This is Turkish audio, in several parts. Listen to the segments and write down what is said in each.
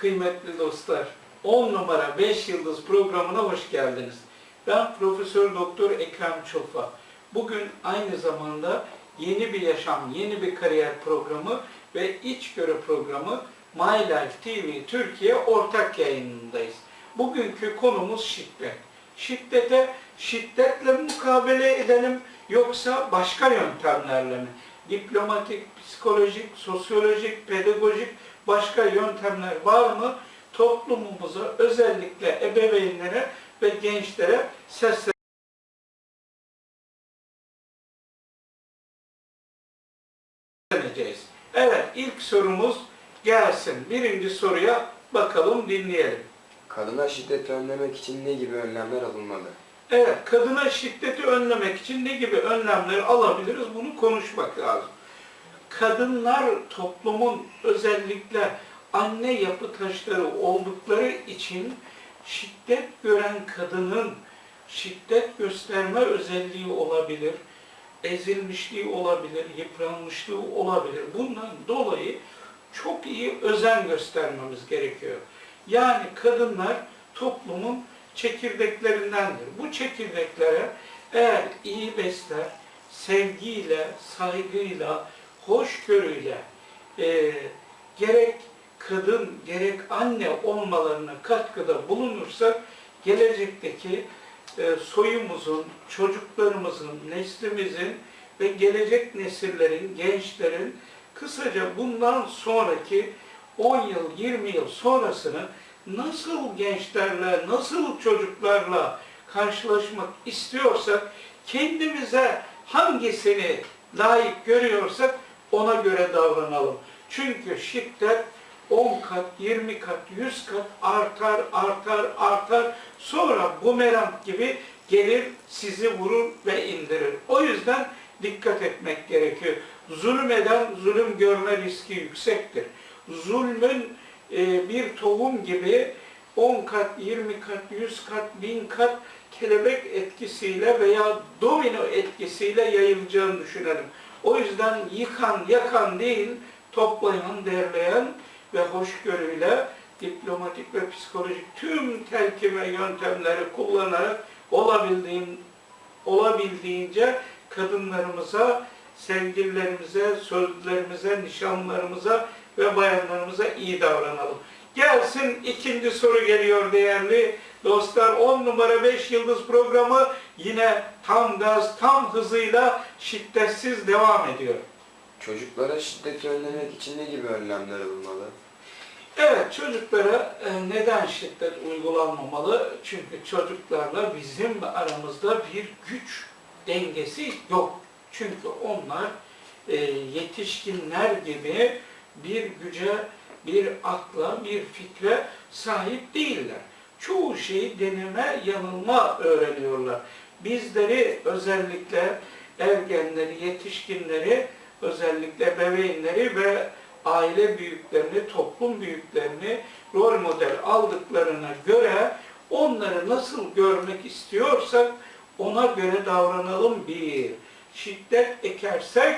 Kıymetli dostlar, 10 numara 5 yıldız programına hoş geldiniz. Ben Profesör Doktor Ekrem Çolfa. Bugün aynı zamanda yeni bir yaşam, yeni bir kariyer programı ve içgörü programı My Life TV Türkiye ortak yayınındayız. Bugünkü konumuz şiddet. Şiddete şiddetle mukabele edelim yoksa başka yöntemlerle mi? Diplomatik, psikolojik, sosyolojik, pedagojik başka yöntemler var mı? Toplumumuza özellikle ebeveynlere ve gençlere sesleneceğiz. Evet, ilk sorumuz gelsin. Birinci soruya bakalım, dinleyelim. Kadına şiddet önlemek için ne gibi önlemler alınmalı? Evet, kadına şiddeti önlemek için ne gibi önlemler alabiliriz? Bunu konuşmak lazım. Kadınlar toplumun özellikle anne yapı taşları oldukları için şiddet gören kadının şiddet gösterme özelliği olabilir, ezilmişliği olabilir, yıpranmışlığı olabilir. Bundan dolayı çok iyi özen göstermemiz gerekiyor. Yani kadınlar toplumun çekirdeklerindendir. Bu çekirdeklere eğer iyi besler, sevgiyle, saygıyla, hoşgörüyle e, gerek kadın gerek anne olmalarına katkıda bulunursak gelecekteki e, soyumuzun, çocuklarımızın, neslimizin ve gelecek nesillerin, gençlerin kısaca bundan sonraki 10 yıl, 20 yıl sonrasını nasıl gençlerle, nasıl çocuklarla karşılaşmak istiyorsak, kendimize hangisini layık görüyorsak ona göre davranalım. Çünkü şiddet 10 kat, 20 kat, 100 kat artar, artar, artar. Sonra bumerang gibi gelir, sizi vurur ve indirir. O yüzden dikkat etmek gerekiyor. Zulmeden zulüm görme riski yüksektir. Zulmün e, bir tohum gibi 10 kat, 20 kat, 100 kat, 1000 kat kelebek etkisiyle veya domino etkisiyle yayılacağını düşünelim. O yüzden yıkan, yakan değil, toplayan, derleyen ve hoşgörüyle diplomatik ve psikolojik tüm telkime yöntemleri kullanarak olabildiğin, olabildiğince kadınlarımıza, sevgililerimize, sözlerimize, nişanlarımıza ve bayanlarımıza iyi davranalım. Gelsin ikinci soru geliyor değerli dostlar. 10 numara 5 yıldız programı yine tam gaz, tam hızıyla şiddetsiz devam ediyor. Çocuklara şiddeti önlemek için ne gibi önlemler alınmalı? Evet, çocuklara e, neden şiddet uygulanmamalı? Çünkü çocuklarla bizim aramızda bir güç dengesi yok. Çünkü onlar e, yetişkinler gibi bir güce, bir akla, bir fikre sahip değiller. Çoğu şeyi deneme, yanılma öğreniyorlar. Bizleri özellikle ergenleri, yetişkinleri, özellikle bebeğinleri ve aile büyüklerini, toplum büyüklerini rol model aldıklarına göre onları nasıl görmek istiyorsak ona göre davranalım bir. Şiddet ekersek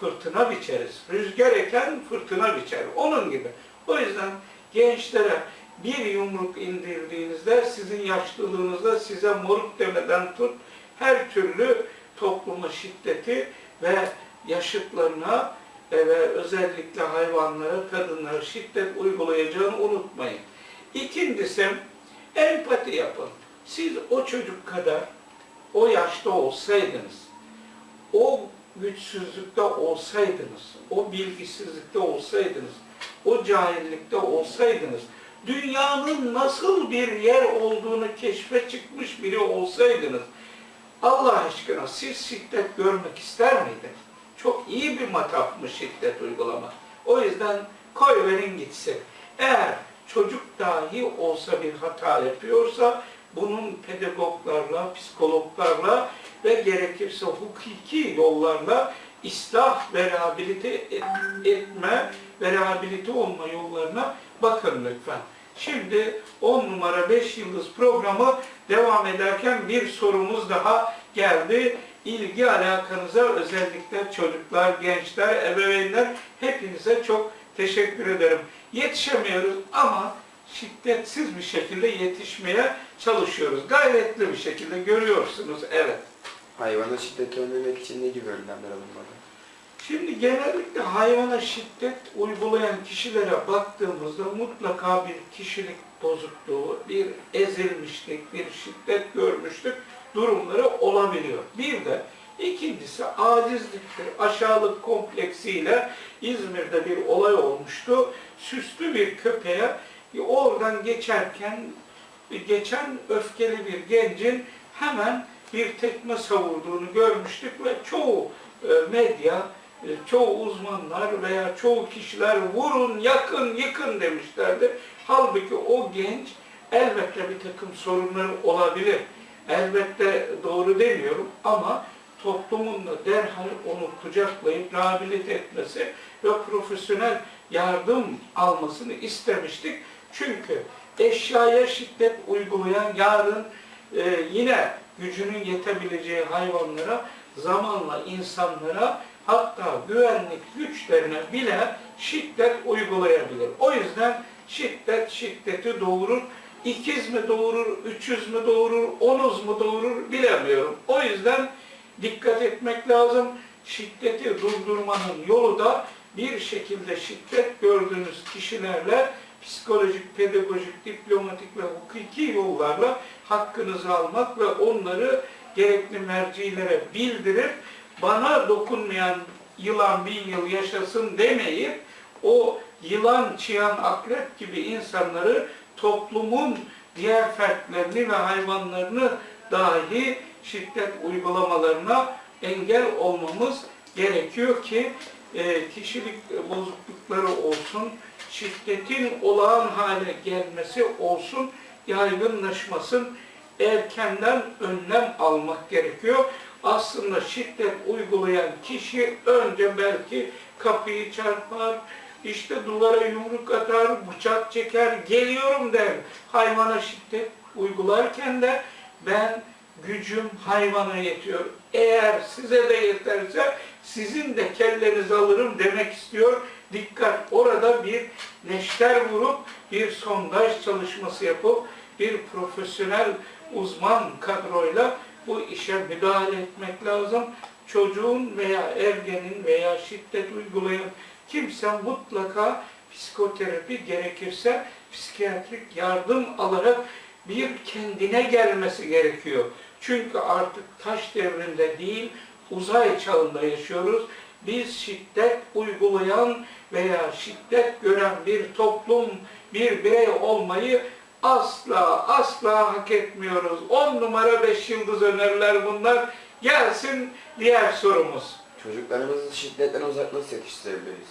fırtına biçeriz. Rüzgar eken fırtına biçer. Onun gibi. O yüzden gençlere bir yumruk indirdiğinizde sizin yaşlılığınızda size moruk demeden tut her türlü topluma şiddeti ve yaşıtlarına e, ve özellikle hayvanlara, kadınlara şiddet uygulayacağını unutmayın. İkincisi empati yapın. Siz o çocuk kadar o yaşta olsaydınız, o güçsüzlükte olsaydınız, o bilgisizlikte olsaydınız, o cahillikte olsaydınız, dünyanın nasıl bir yer olduğunu keşfe çıkmış biri olsaydınız, Allah aşkına siz şiddet görmek ister miydiniz? Çok iyi bir matafmış şiddet uygulamak. O yüzden koy verin gitsin. Eğer çocuk dahi olsa bir hata yapıyorsa bunun pedagoglarla, psikologlarla ve gerekirse hukuki yollarla ıslah ve rehabilite et- etme ve rehabilite olma yollarına bakın lütfen. Şimdi 10 numara 5 yıldız programı devam ederken bir sorumuz daha geldi. İlgi alakanıza özellikle çocuklar, gençler, ebeveynler hepinize çok Teşekkür ederim. Yetişemiyoruz ama şiddetsiz bir şekilde yetişmeye çalışıyoruz. Gayretli bir şekilde görüyorsunuz. Evet. Hayvana şiddeti önlemek için ne gibi önlemler alınmalı? Şimdi genellikle hayvana şiddet uygulayan kişilere baktığımızda mutlaka bir kişilik bozukluğu, bir ezilmişlik, bir şiddet görmüşlük durumları olabiliyor. Bir de ikincisi acizliktir, aşağılık kompleksiyle İzmir'de bir olay olmuştu. Süslü bir köpeğe oradan geçerken geçen öfkeli bir gencin hemen bir tekme savurduğunu görmüştük ve çoğu e, medya, e, çoğu uzmanlar veya çoğu kişiler vurun, yakın, yıkın demişlerdi. Halbuki o genç elbette bir takım sorunları olabilir. Elbette doğru demiyorum ama toplumun da derhal onu kucaklayıp rehabilite etmesi ve profesyonel yardım almasını istemiştik. Çünkü eşyaya şiddet uygulayan yarın e, yine gücünün yetebileceği hayvanlara, zamanla insanlara hatta güvenlik güçlerine bile şiddet uygulayabilir. O yüzden şiddet şiddeti doğurur. İkiz mi doğurur, üçüz mü doğurur, onuz mu doğurur bilemiyorum. O yüzden dikkat etmek lazım. Şiddeti durdurmanın yolu da bir şekilde şiddet gördüğünüz kişilerle psikolojik, pedagojik, diplomatik ve hukuki yollarla hakkınızı almak ve onları gerekli mercilere bildirip bana dokunmayan yılan bin yıl yaşasın demeyip o yılan, çıyan, akrep gibi insanları toplumun diğer fertlerini ve hayvanlarını dahi şiddet uygulamalarına engel olmamız gerekiyor ki e, kişilik bozuklukları olsun, şiddetin olağan hale gelmesi olsun, yaygınlaşmasın, erkenden önlem almak gerekiyor. Aslında şiddet uygulayan kişi önce belki kapıyı çarpar, işte duvara yumruk atar, bıçak çeker, geliyorum der. Hayvana şiddet uygularken de ben gücüm hayvana yetiyor. Eğer size de yeterse sizin de kellenizi alırım demek istiyor. Dikkat orada bir neşter vurup bir sondaj çalışması yapıp bir profesyonel uzman kadroyla bu işe müdahale etmek lazım. Çocuğun veya ergenin veya şiddet uygulayan kimse mutlaka psikoterapi gerekirse psikiyatrik yardım alarak bir kendine gelmesi gerekiyor. Çünkü artık taş devrinde değil, uzay çağında yaşıyoruz. Biz şiddet uygulayan veya şiddet gören bir toplum, bir birey olmayı asla asla hak etmiyoruz. On numara beş yıldız öneriler bunlar. Gelsin diğer sorumuz. Çocuklarımızı şiddetten uzak nasıl yetiştirebiliriz?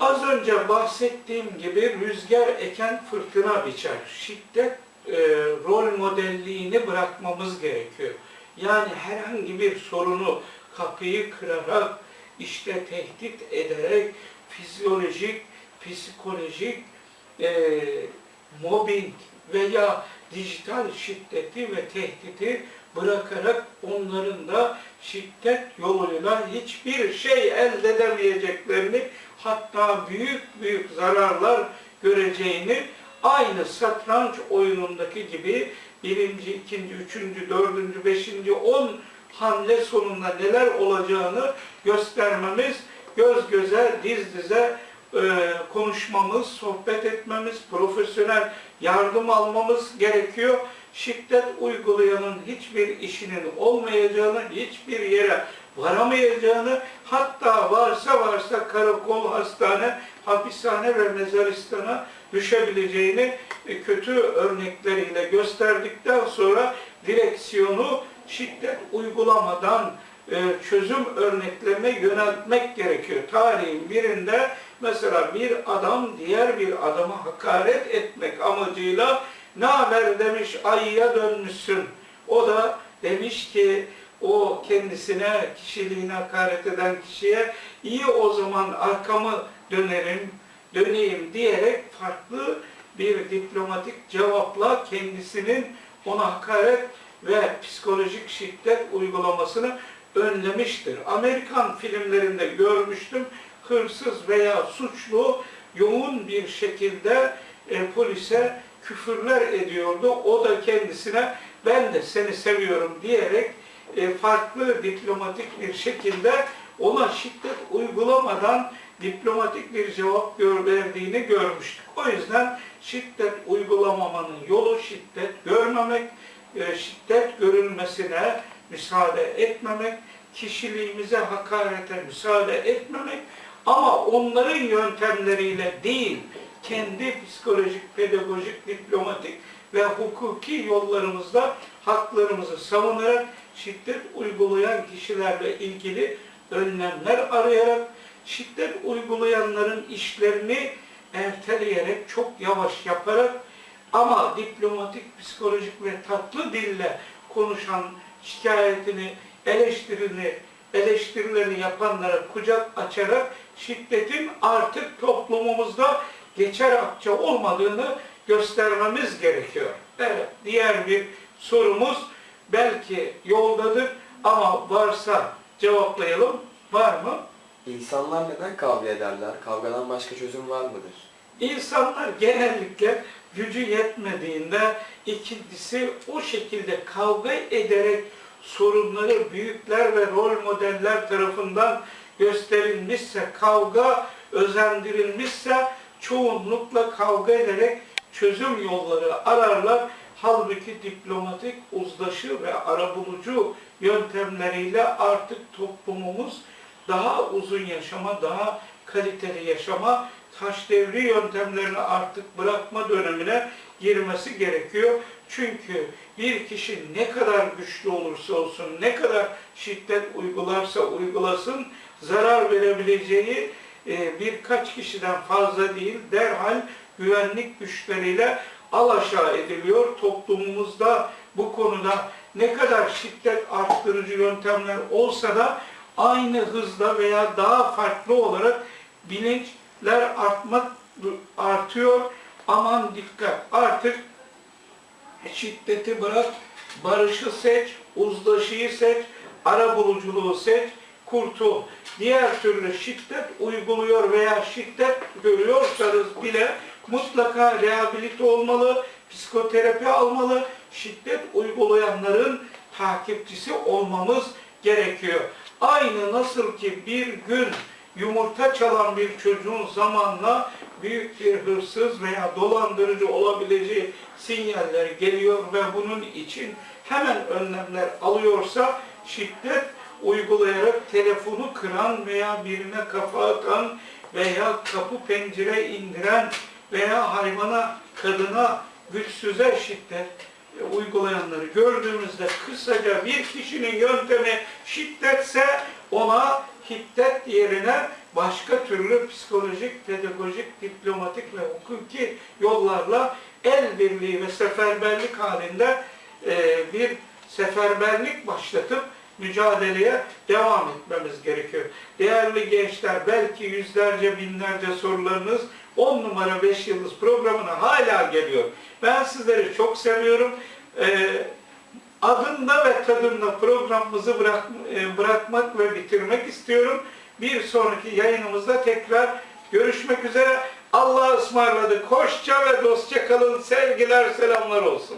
Az önce bahsettiğim gibi rüzgar eken fırtına biçer. Şiddet e, rol modelliğini bırakmamız gerekiyor. Yani herhangi bir sorunu kapıyı kırarak, işte tehdit ederek, fizyolojik, psikolojik e, mobbing veya dijital şiddeti ve tehdidi bırakarak onların da şiddet yoluyla hiçbir şey elde edemeyeceklerini hatta büyük büyük zararlar göreceğini aynı satranç oyunundaki gibi birinci, ikinci, üçüncü, dördüncü, beşinci, on hamle sonunda neler olacağını göstermemiz, göz göze, diz dize e, konuşmamız, sohbet etmemiz, profesyonel yardım almamız gerekiyor. Şiddet uygulayanın hiçbir işinin olmayacağını, hiçbir yere varamayacağını, hatta varsa varsa karakol, hastane, hapishane ve mezaristana düşebileceğini e, kötü örnekleriyle gösterdikten sonra direksiyonu şiddet uygulamadan e, çözüm örneklerine yöneltmek gerekiyor. Tarihin birinde mesela bir adam diğer bir adama hakaret etmek amacıyla ne haber demiş ayıya dönmüşsün. O da demiş ki o kendisine, kişiliğine hakaret eden kişiye iyi o zaman arkamı dönerim, döneyim diyerek farklı bir diplomatik cevapla kendisinin ona hakaret ve psikolojik şiddet uygulamasını önlemiştir. Amerikan filmlerinde görmüştüm. hırsız veya suçlu yoğun bir şekilde e, polise küfürler ediyordu. O da kendisine ben de seni seviyorum diyerek e, farklı diplomatik bir şekilde ona şiddet uygulamadan diplomatik bir cevap gör, verdiğini görmüştük. O yüzden şiddet uygulamamanın yolu şiddet görmemek, şiddet görülmesine müsaade etmemek, kişiliğimize hakarete müsaade etmemek ama onların yöntemleriyle değil, kendi psikolojik, pedagojik, diplomatik ve hukuki yollarımızda haklarımızı savunarak şiddet uygulayan kişilerle ilgili önlemler arayarak, şiddet uygulayanların işlerini erteleyerek, çok yavaş yaparak ama diplomatik, psikolojik ve tatlı dille konuşan, şikayetini, eleştirini, eleştirilerini yapanlara kucak açarak şiddetin artık toplumumuzda geçer akça olmadığını göstermemiz gerekiyor. Evet, diğer bir sorumuz belki yoldadır ama varsa cevaplayalım. Var mı? İnsanlar neden kavga ederler? Kavgadan başka çözüm var mıdır? İnsanlar genellikle gücü yetmediğinde ikincisi o şekilde kavga ederek sorunları büyükler ve rol modeller tarafından gösterilmişse, kavga özendirilmişse çoğunlukla kavga ederek çözüm yolları ararlar. Halbuki diplomatik, uzlaşı ve arabulucu yöntemleriyle artık toplumumuz daha uzun yaşama, daha kaliteli yaşama, taş devri yöntemlerini artık bırakma dönemine girmesi gerekiyor. Çünkü bir kişi ne kadar güçlü olursa olsun, ne kadar şiddet uygularsa uygulasın, zarar verebileceği e, birkaç kişiden fazla değil, derhal güvenlik güçleriyle alaşağı ediliyor. Toplumumuzda bu konuda ne kadar şiddet arttırıcı yöntemler olsa da aynı hızla veya daha farklı olarak bilinçler artmak artıyor. Aman dikkat artık şiddeti bırak, barışı seç, uzlaşıyı seç, arabuluculuğu seç, kurtul. Diğer türlü şiddet uyguluyor veya şiddet görüyorsanız bile mutlaka rehabilite olmalı, psikoterapi almalı, şiddet uygulayanların takipçisi olmamız gerekiyor. Aynı nasıl ki bir gün yumurta çalan bir çocuğun zamanla büyük bir hırsız veya dolandırıcı olabileceği sinyaller geliyor ve bunun için hemen önlemler alıyorsa şiddet uygulayarak telefonu kıran veya birine kafa atan veya kapı pencere indiren veya hayvana, kadına, güçsüze şiddet uygulayanları gördüğümüzde kısaca bir kişinin yöntemi şiddetse ona şiddet yerine başka türlü psikolojik, pedagojik, diplomatik ve hukuki yollarla el birliği ve seferberlik halinde e, bir seferberlik başlatıp mücadeleye devam etmemiz gerekiyor. Değerli gençler belki yüzlerce binlerce sorularınız 10 numara 5 yıldız programına hala geliyor. Ben sizleri çok seviyorum. Ee, adında ve tadında programımızı bırak, e, bırakmak ve bitirmek istiyorum. Bir sonraki yayınımızda tekrar görüşmek üzere. Allah'a ısmarladık. Hoşça ve dostça kalın. Sevgiler, selamlar olsun.